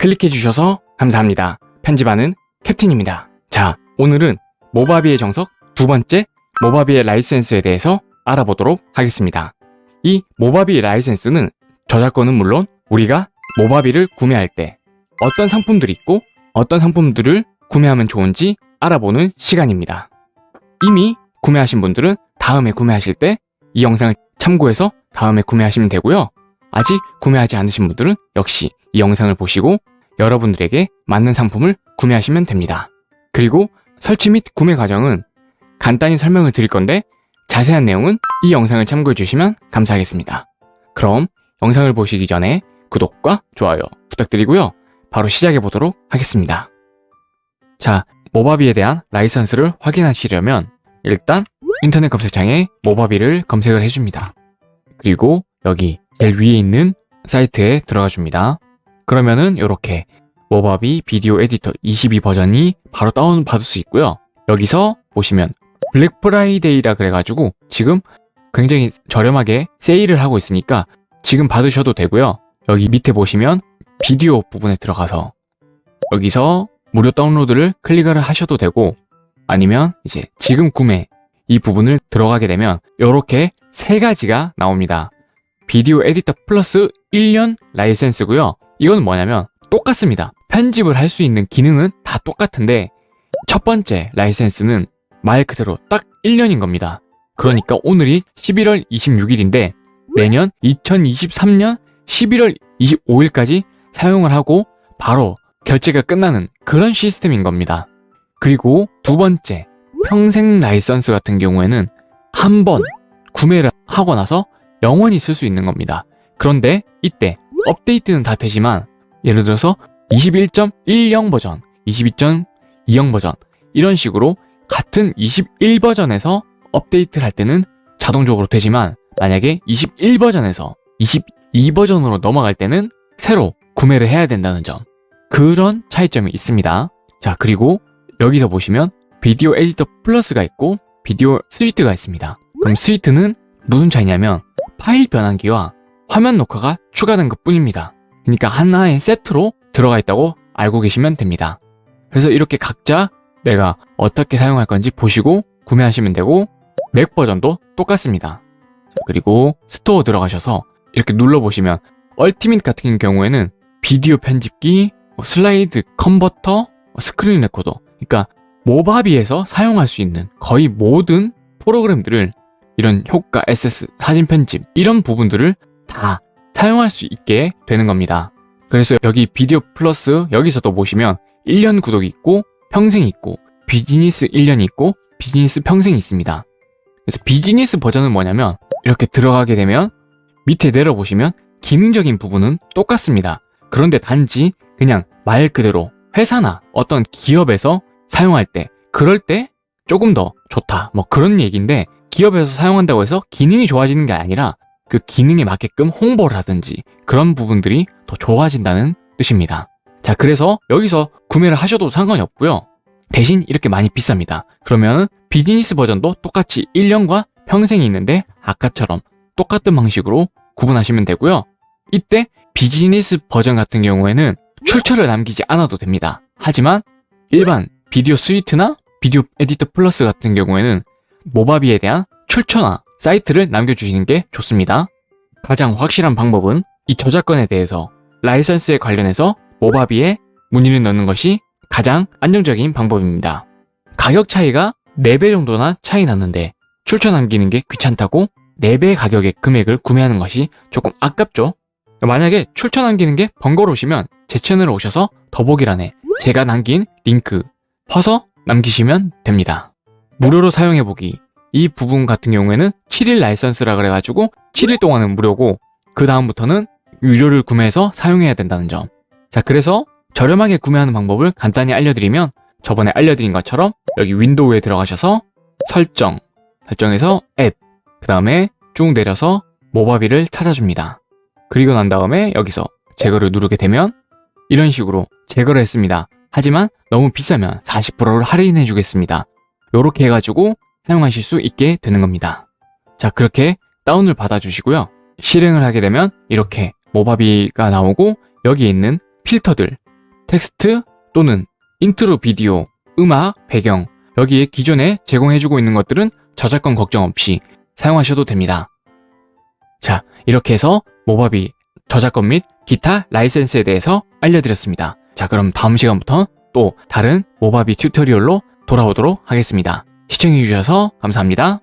클릭해 주셔서 감사합니다. 편집하는 캡틴입니다. 자, 오늘은 모바비의 정석 두 번째 모바비의 라이센스에 대해서 알아보도록 하겠습니다. 이 모바비 라이센스는 저작권은 물론 우리가 모바비를 구매할 때 어떤 상품들이 있고 어떤 상품들을 구매하면 좋은지 알아보는 시간입니다. 이미 구매하신 분들은 다음에 구매하실 때 이 영상을 참고해서 다음에 구매하시면 되고요. 아직 구매하지 않으신 분들은 역시 이 영상을 보시고 여러분들에게 맞는 상품을 구매하시면 됩니다. 그리고 설치 및 구매 과정은 간단히 설명을 드릴 건데 자세한 내용은 이 영상을 참고해 주시면 감사하겠습니다. 그럼 영상을 보시기 전에 구독과 좋아요 부탁드리고요. 바로 시작해 보도록 하겠습니다. 자, 모바비에 대한 라이선스를 확인하시려면 일단 인터넷 검색창에 모바비를 검색을 해줍니다. 그리고 여기 제일 위에 있는 사이트에 들어가 줍니다. 그러면은 이렇게 모바비 비디오 에디터 22 버전이 바로 다운받을 수 있고요. 여기서 보시면 블랙 프라이데이라 그래가지고 지금 굉장히 저렴하게 세일을 하고 있으니까 지금 받으셔도 되고요. 여기 밑에 보시면 비디오 부분에 들어가서 여기서 무료 다운로드를 클릭을 하셔도 되고 아니면 이제 지금 구매 이 부분을 들어가게 되면 이렇게 세 가지가 나옵니다. 비디오 에디터 플러스 1년 라이센스고요. 이건 뭐냐면 똑같습니다. 편집을 할 수 있는 기능은 다 똑같은데 첫 번째 라이센스는 말 그대로 딱 1년인 겁니다. 그러니까 오늘이 11월 26일인데 내년 2023년 11월 25일까지 사용을 하고 바로 결제가 끝나는 그런 시스템인 겁니다. 그리고 두 번째, 평생 라이선스 같은 경우에는 한 번 구매를 하고 나서 영원히 쓸 수 있는 겁니다. 그런데 이때 업데이트는 다 되지만 예를 들어서 21.10 버전, 22.20 버전 이런 식으로 같은 21 버전에서 업데이트를 할 때는 자동적으로 되지만 만약에 21 버전에서 22 버전으로 넘어갈 때는 새로 구매를 해야 된다는 점 그런 차이점이 있습니다. 자 그리고 여기서 보시면 비디오 에디터 플러스가 있고 비디오 스위트가 있습니다. 그럼 스위트는 무슨 차이냐면 파일 변환기와 화면 녹화가 추가된 것 뿐입니다. 그러니까 하나의 세트로 들어가 있다고 알고 계시면 됩니다. 그래서 이렇게 각자 내가 어떻게 사용할 건지 보시고 구매하시면 되고 맥 버전도 똑같습니다. 그리고 스토어 들어가셔서 이렇게 눌러보시면 Ultimate 같은 경우에는 비디오 편집기, 뭐 슬라이드 컨버터, 뭐 스크린 레코더 그러니까 모바비에서 사용할 수 있는 거의 모든 프로그램들을 이런 효과, SS, 사진 편집 이런 부분들을 다 사용할 수 있게 되는 겁니다. 그래서 여기 비디오 플러스 여기서도 보시면 1년 구독이 있고 평생 있고 비즈니스 1년이 있고 비즈니스 평생이 있습니다. 그래서 비즈니스 버전은 뭐냐면 이렇게 들어가게 되면 밑에 내려보시면 기능적인 부분은 똑같습니다. 그런데 단지 그냥 말 그대로 회사나 어떤 기업에서 사용할 때 그럴 때 조금 더 좋다 뭐 그런 얘기인데 기업에서 사용한다고 해서 기능이 좋아지는 게 아니라 그 기능에 맞게끔 홍보를 하든지 그런 부분들이 더 좋아진다는 뜻입니다. 자 그래서 여기서 구매를 하셔도 상관이 없고요. 대신 이렇게 많이 비쌉니다. 그러면 비즈니스 버전도 똑같이 1년과 평생이 있는데 아까처럼 똑같은 방식으로 구분하시면 되고요. 이때 비즈니스 버전 같은 경우에는 출처를 남기지 않아도 됩니다. 하지만 일반 비디오 Suite나 비디오 에디터 플러스 같은 경우에는 모바비에 대한 출처나 사이트를 남겨주시는 게 좋습니다. 가장 확실한 방법은 이 저작권에 대해서 라이선스에 관련해서 모바비에 문의를 넣는 것이 가장 안정적인 방법입니다. 가격 차이가 4배 정도나 차이 났는데 출처 남기는 게 귀찮다고 4배 가격의 금액을 구매하는 것이 조금 아깝죠? 만약에 출처 남기는 게 번거로우시면 제 채널에 오셔서 더보기란에 제가 남긴 링크 퍼서 남기시면 됩니다. 무료로 사용해보기 이 부분 같은 경우에는 7일 라이선스라 그래가지고 7일 동안은 무료고 그 다음부터는 유료를 구매해서 사용해야 된다는 점. 자 그래서 저렴하게 구매하는 방법을 간단히 알려드리면 저번에 알려드린 것처럼 여기 윈도우에 들어가셔서 설정, 설정에서 앱, 그 다음에 쭉 내려서 모바비를 찾아줍니다. 그리고 난 다음에 여기서 제거를 누르게 되면 이런 식으로 제거를 했습니다. 하지만 너무 비싸면 40%를 할인해 주겠습니다. 이렇게 해가지고 사용하실 수 있게 되는 겁니다. 자 그렇게 다운을 받아주시고요. 실행을 하게 되면 이렇게 모바비가 나오고 여기 있는 필터들 텍스트 또는 인트로 비디오, 음악, 배경 여기에 기존에 제공해주고 있는 것들은 저작권 걱정 없이 사용하셔도 됩니다. 자, 이렇게 해서 모바비 저작권 및 기타 라이센스에 대해서 알려드렸습니다. 자, 그럼 다음 시간부터 또 다른 모바비 tutorial로 돌아오도록 하겠습니다. 시청해주셔서 감사합니다.